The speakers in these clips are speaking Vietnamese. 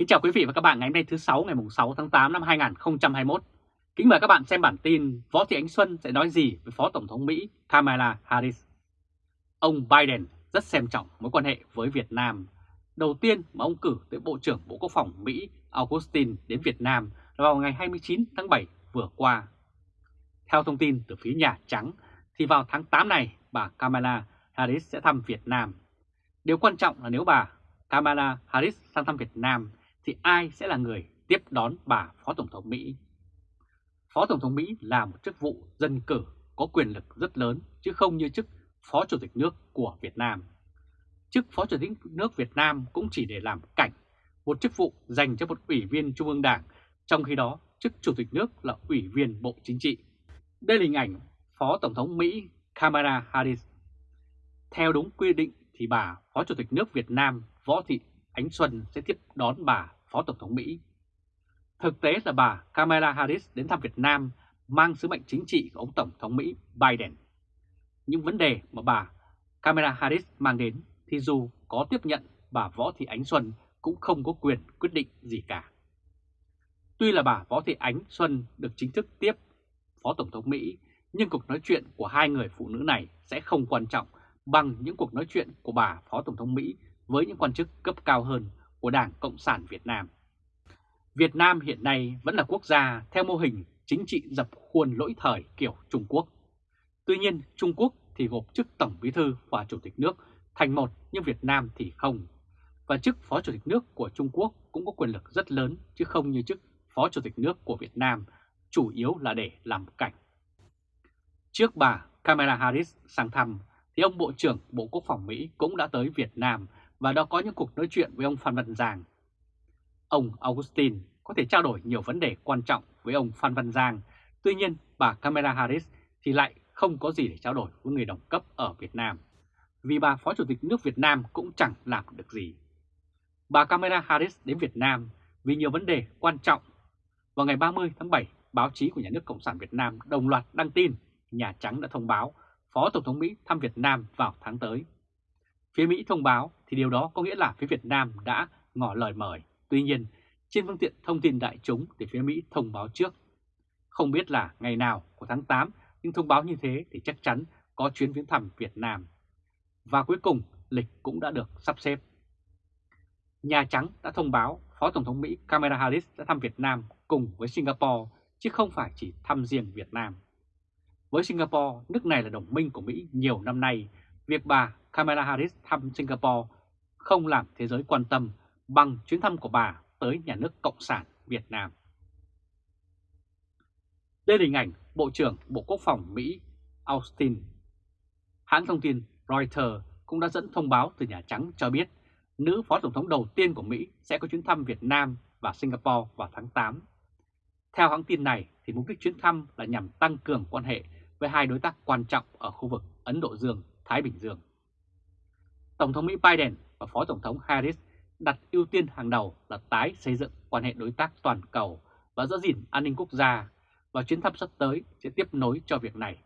Kính chào quý vị và các bạn ngày hôm nay thứ 6 ngày 6 tháng 8 năm 2021. Kính mời các bạn xem bản tin Võ Thị Ánh Xuân sẽ nói gì với Phó Tổng thống Mỹ Kamala Harris. Ông Biden rất xem trọng mối quan hệ với Việt Nam. Đầu tiên mà ông cử tới Bộ trưởng Bộ Quốc phòng Mỹ Augustin đến Việt Nam là vào ngày 29 tháng 7 vừa qua. Theo thông tin từ phía Nhà Trắng, thì vào tháng 8 này, bà Kamala Harris sẽ thăm Việt Nam. Điều quan trọng là nếu bà Kamala Harris sang thăm Việt Nam thì ai sẽ là người tiếp đón bà Phó Tổng thống Mỹ? Phó Tổng thống Mỹ là một chức vụ dân cử có quyền lực rất lớn chứ không như chức Phó Chủ tịch nước của Việt Nam. Chức Phó Chủ tịch nước Việt Nam cũng chỉ để làm cảnh, một chức vụ dành cho một ủy viên Trung ương Đảng, trong khi đó chức Chủ tịch nước là ủy viên Bộ Chính trị. Đây là hình ảnh Phó Tổng thống Mỹ Kamala Harris. Theo đúng quy định thì bà Phó Chủ tịch nước Việt Nam Võ Thị Ánh Xuân sẽ tiếp đón bà Phó Tổng thống Mỹ. Thực tế là bà Kamala Harris đến thăm Việt Nam mang sứ mệnh chính trị của ông Tổng thống Mỹ Biden. Những vấn đề mà bà Kamala Harris mang đến thì dù có tiếp nhận bà Võ Thị Ánh Xuân cũng không có quyền quyết định gì cả. Tuy là bà Võ Thị Ánh Xuân được chính thức tiếp Phó Tổng thống Mỹ, nhưng cuộc nói chuyện của hai người phụ nữ này sẽ không quan trọng bằng những cuộc nói chuyện của bà Phó Tổng thống Mỹ với những quan chức cấp cao hơn của Đảng Cộng sản Việt Nam. Việt Nam hiện nay vẫn là quốc gia theo mô hình chính trị dập khuôn lỗi thời kiểu Trung Quốc. Tuy nhiên Trung Quốc thì gộp chức Tổng Bí Thư và Chủ tịch nước thành một nhưng Việt Nam thì không. Và chức Phó Chủ tịch nước của Trung Quốc cũng có quyền lực rất lớn chứ không như chức Phó Chủ tịch nước của Việt Nam, chủ yếu là để làm cảnh. Trước bà Kamala Harris sang thăm thì ông Bộ trưởng Bộ Quốc phòng Mỹ cũng đã tới Việt Nam và đã có những cuộc nói chuyện với ông Phan Văn Giang. Ông Augustin có thể trao đổi nhiều vấn đề quan trọng với ông Phan Văn Giang, tuy nhiên bà Kamala Harris thì lại không có gì để trao đổi với người đồng cấp ở Việt Nam, vì bà Phó Chủ tịch nước Việt Nam cũng chẳng làm được gì. Bà Kamala Harris đến Việt Nam vì nhiều vấn đề quan trọng. Vào ngày 30 tháng 7, báo chí của Nhà nước Cộng sản Việt Nam đồng loạt đăng tin Nhà Trắng đã thông báo Phó Tổng thống Mỹ thăm Việt Nam vào tháng tới. Phía Mỹ thông báo thì điều đó có nghĩa là phía Việt Nam đã ngỏ lời mời. Tuy nhiên, trên phương tiện thông tin đại chúng thì phía Mỹ thông báo trước. Không biết là ngày nào của tháng 8, nhưng thông báo như thế thì chắc chắn có chuyến viếng thăm Việt Nam. Và cuối cùng, lịch cũng đã được sắp xếp. Nhà Trắng đã thông báo Phó Tổng thống Mỹ Kamala Harris sẽ thăm Việt Nam cùng với Singapore, chứ không phải chỉ thăm riêng Việt Nam. Với Singapore, nước này là đồng minh của Mỹ nhiều năm nay, việc bà Kamala Harris thăm Singapore không làm thế giới quan tâm bằng chuyến thăm của bà tới nhà nước Cộng sản Việt Nam. Đây là hình ảnh Bộ trưởng Bộ Quốc phòng Mỹ Austin. Hãng thông tin Reuters cũng đã dẫn thông báo từ Nhà Trắng cho biết nữ Phó Tổng thống đầu tiên của Mỹ sẽ có chuyến thăm Việt Nam và Singapore vào tháng 8. Theo hãng tin này, thì mục đích chuyến thăm là nhằm tăng cường quan hệ với hai đối tác quan trọng ở khu vực Ấn Độ Dương. Thái Bình Dương. Tổng thống Mỹ Biden và Phó Tổng thống Harris đặt ưu tiên hàng đầu là tái xây dựng quan hệ đối tác toàn cầu và giữ gìn an ninh quốc gia và chuyến thăm sắp tới sẽ tiếp nối cho việc này.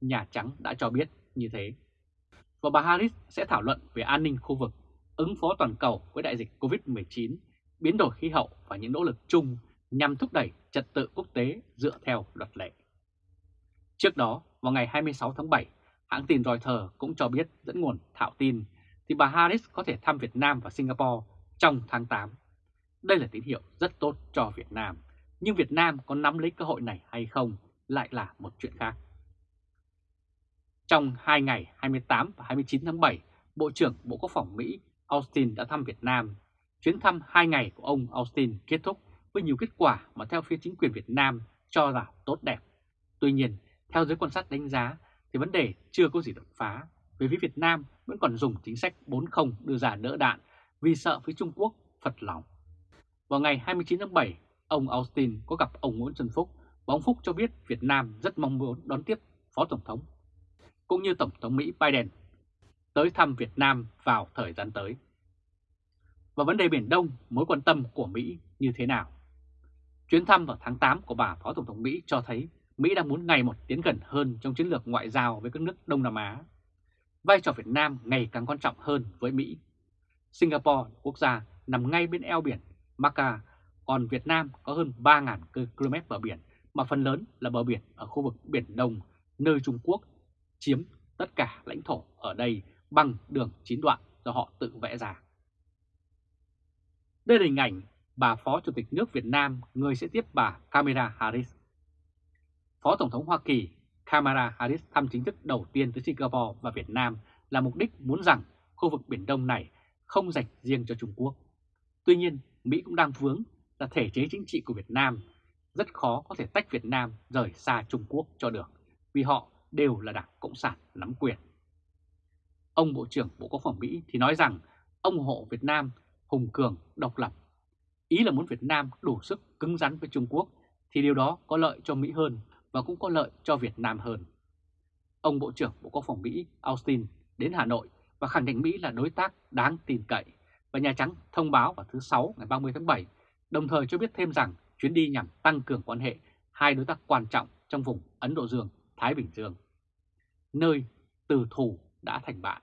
Nhà Trắng đã cho biết như thế. Và bà Harris sẽ thảo luận về an ninh khu vực, ứng phó toàn cầu với đại dịch COVID-19, biến đổi khí hậu và những nỗ lực chung nhằm thúc đẩy trật tự quốc tế dựa theo luật lệ. Trước đó, vào ngày 26 tháng 7, hãng tin Reuters cũng cho biết dẫn nguồn thạo tin thì bà Harris có thể thăm Việt Nam và Singapore trong tháng 8. Đây là tín hiệu rất tốt cho Việt Nam, nhưng Việt Nam có nắm lấy cơ hội này hay không lại là một chuyện khác. Trong hai ngày 28 và 29 tháng 7, Bộ trưởng Bộ Quốc phòng Mỹ Austin đã thăm Việt Nam. Chuyến thăm hai ngày của ông Austin kết thúc với nhiều kết quả mà theo phía chính quyền Việt Nam cho là tốt đẹp. Tuy nhiên, theo giới quan sát đánh giá thì vấn đề chưa có gì đột phá về phía Việt Nam vẫn còn dùng chính sách 4-0 đưa ra đỡ đạn vì sợ với Trung Quốc phật lòng. Vào ngày 29 tháng 7, ông Austin có gặp ông Nguyễn Xuân Phúc và ông Phúc cho biết Việt Nam rất mong muốn đón tiếp Phó Tổng thống cũng như Tổng thống Mỹ Biden tới thăm Việt Nam vào thời gian tới. Và vấn đề Biển Đông, mối quan tâm của Mỹ như thế nào? Chuyến thăm vào tháng 8 của bà Phó Tổng thống Mỹ cho thấy Mỹ đang muốn ngày một tiến gần hơn trong chiến lược ngoại giao với các nước Đông Nam Á vai trò Việt Nam ngày càng quan trọng hơn với Mỹ. Singapore quốc gia nằm ngay bên eo biển Macca, còn Việt Nam có hơn 3.000 km bờ biển mà phần lớn là bờ biển ở khu vực Biển Đông, nơi Trung Quốc chiếm tất cả lãnh thổ ở đây bằng đường chín đoạn do họ tự vẽ ra. Đây là hình ảnh bà Phó Chủ tịch nước Việt Nam, người sẽ tiếp bà Kamala Harris. Phó Tổng thống Hoa Kỳ Kamala Harris thăm chính thức đầu tiên tới Singapore và Việt Nam là mục đích muốn rằng khu vực Biển Đông này không dành riêng cho Trung Quốc. Tuy nhiên, Mỹ cũng đang vướng là thể chế chính trị của Việt Nam rất khó có thể tách Việt Nam rời xa Trung Quốc cho được, vì họ đều là Đảng Cộng sản nắm quyền. Ông Bộ trưởng Bộ Quốc phòng Mỹ thì nói rằng ông ủng hộ Việt Nam hùng cường, độc lập. Ý là muốn Việt Nam đủ sức cứng rắn với Trung Quốc thì điều đó có lợi cho Mỹ hơn và cũng có lợi cho Việt Nam hơn. Ông Bộ trưởng Bộ Quốc phòng Mỹ Austin đến Hà Nội và khẳng định Mỹ là đối tác đáng tin cậy và Nhà Trắng thông báo vào thứ Sáu ngày 30 tháng 7, đồng thời cho biết thêm rằng chuyến đi nhằm tăng cường quan hệ hai đối tác quan trọng trong vùng Ấn Độ Dương, Thái Bình Dương, nơi từ thù đã thành bạn.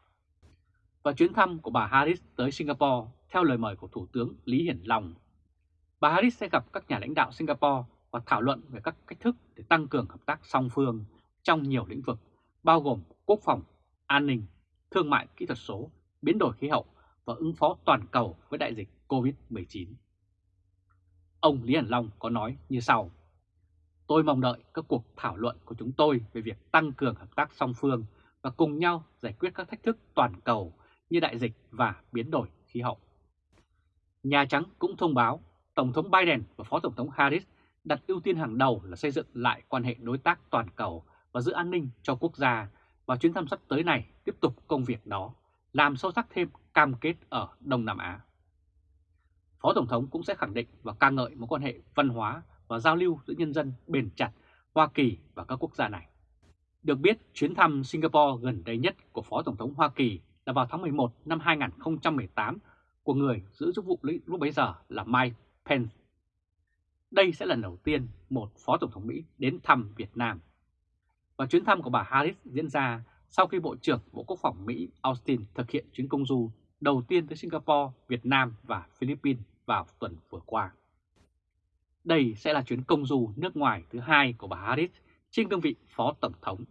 Và chuyến thăm của bà Harris tới Singapore theo lời mời của Thủ tướng Lý Hiển Long. Bà Harris sẽ gặp các nhà lãnh đạo Singapore và thảo luận về các cách thức để tăng cường hợp tác song phương trong nhiều lĩnh vực, bao gồm quốc phòng, an ninh, thương mại kỹ thuật số, biến đổi khí hậu và ứng phó toàn cầu với đại dịch COVID-19. Ông Lý Hàn Long có nói như sau. Tôi mong đợi các cuộc thảo luận của chúng tôi về việc tăng cường hợp tác song phương và cùng nhau giải quyết các thách thức toàn cầu như đại dịch và biến đổi khí hậu. Nhà Trắng cũng thông báo Tổng thống Biden và Phó Tổng thống Harris đặt ưu tiên hàng đầu là xây dựng lại quan hệ đối tác toàn cầu và giữ an ninh cho quốc gia và chuyến thăm sắp tới này tiếp tục công việc đó, làm sâu sắc thêm cam kết ở Đông Nam Á. Phó Tổng thống cũng sẽ khẳng định và ca ngợi mối quan hệ văn hóa và giao lưu giữa nhân dân bền chặt Hoa Kỳ và các quốc gia này. Được biết, chuyến thăm Singapore gần đây nhất của Phó Tổng thống Hoa Kỳ là vào tháng 11 năm 2018 của người giữ chức vụ lúc bấy giờ là Mike Pence. Đây sẽ là lần đầu tiên một Phó Tổng thống Mỹ đến thăm Việt Nam. Và chuyến thăm của bà Harris diễn ra sau khi Bộ trưởng Bộ Quốc phòng Mỹ Austin thực hiện chuyến công du đầu tiên tới Singapore, Việt Nam và Philippines vào tuần vừa qua. Đây sẽ là chuyến công du nước ngoài thứ hai của bà Harris trên cương vị Phó Tổng thống.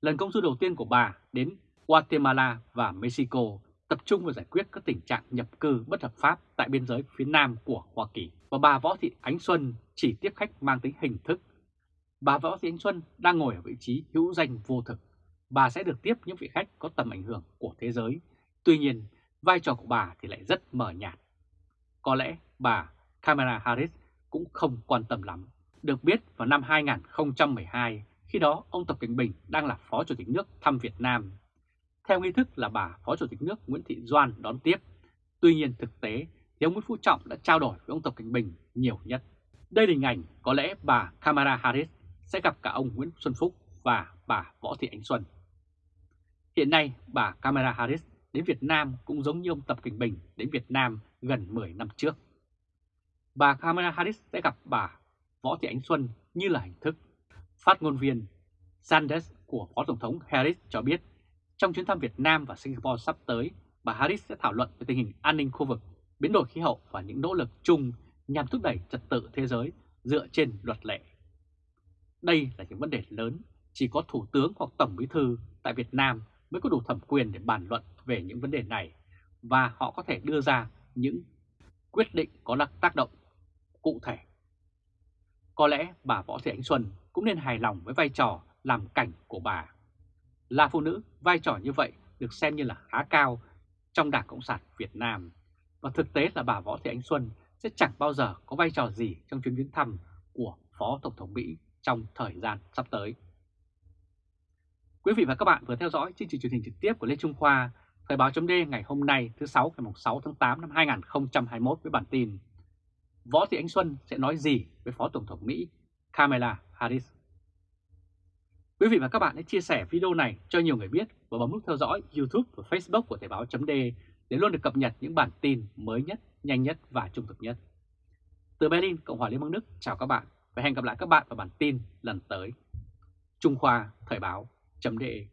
Lần công du đầu tiên của bà đến Guatemala và Mexico tập trung vào giải quyết các tình trạng nhập cư bất hợp pháp tại biên giới phía nam của Hoa Kỳ. Và bà Võ Thị Ánh Xuân chỉ tiếp khách mang tính hình thức. Bà Võ Thị Ánh Xuân đang ngồi ở vị trí hữu danh vô thực. Bà sẽ được tiếp những vị khách có tầm ảnh hưởng của thế giới. Tuy nhiên, vai trò của bà thì lại rất mờ nhạt. Có lẽ bà Kamala Harris cũng không quan tâm lắm. Được biết vào năm 2012, khi đó ông Tập Cảnh Bình đang là Phó Chủ tịch nước thăm Việt Nam theo nghi thức là bà Phó Chủ tịch nước Nguyễn Thị Doan đón tiếp. Tuy nhiên thực tế thì ông Nguyễn Phú Trọng đã trao đổi với ông Tập Cảnh Bình nhiều nhất. Đây là hình ảnh có lẽ bà Kamala Harris sẽ gặp cả ông Nguyễn Xuân Phúc và bà Võ Thị Ánh Xuân. Hiện nay, bà Kamala Harris đến Việt Nam cũng giống như ông Tập Cảnh Bình đến Việt Nam gần 10 năm trước. Bà Kamala Harris sẽ gặp bà Võ Thị Ánh Xuân như là hình thức. Phát ngôn viên Sanders của Phó Tổng thống Harris cho biết trong chuyến thăm Việt Nam và Singapore sắp tới, bà Harris sẽ thảo luận về tình hình an ninh khu vực, biến đổi khí hậu và những nỗ lực chung nhằm thúc đẩy trật tự thế giới dựa trên luật lệ. Đây là những vấn đề lớn, chỉ có Thủ tướng hoặc Tổng Bí thư tại Việt Nam mới có đủ thẩm quyền để bàn luận về những vấn đề này và họ có thể đưa ra những quyết định có tác động cụ thể. Có lẽ bà Võ Thị Ánh Xuân cũng nên hài lòng với vai trò làm cảnh của bà. Là phụ nữ, vai trò như vậy được xem như là khá cao trong Đảng Cộng sản Việt Nam. Và thực tế là bà Võ Thị Ánh Xuân sẽ chẳng bao giờ có vai trò gì trong chuyến viếng thăm của Phó Tổng thống Mỹ trong thời gian sắp tới. Quý vị và các bạn vừa theo dõi chương trình truyền hình trực tiếp của Lê Trung Khoa, Thời báo chấm ngày hôm nay thứ 6 ngày 6 tháng 8 năm 2021 với bản tin Võ Thị Ánh Xuân sẽ nói gì với Phó Tổng thống Mỹ Kamala Harris? Quý vị và các bạn hãy chia sẻ video này cho nhiều người biết và bấm nút theo dõi YouTube và Facebook của Thời Báo .de để luôn được cập nhật những bản tin mới nhất, nhanh nhất và trung thực nhất. Từ Berlin, Cộng hòa Liên bang Đức, chào các bạn và hẹn gặp lại các bạn vào bản tin lần tới. Trung Khoa Thời báo .de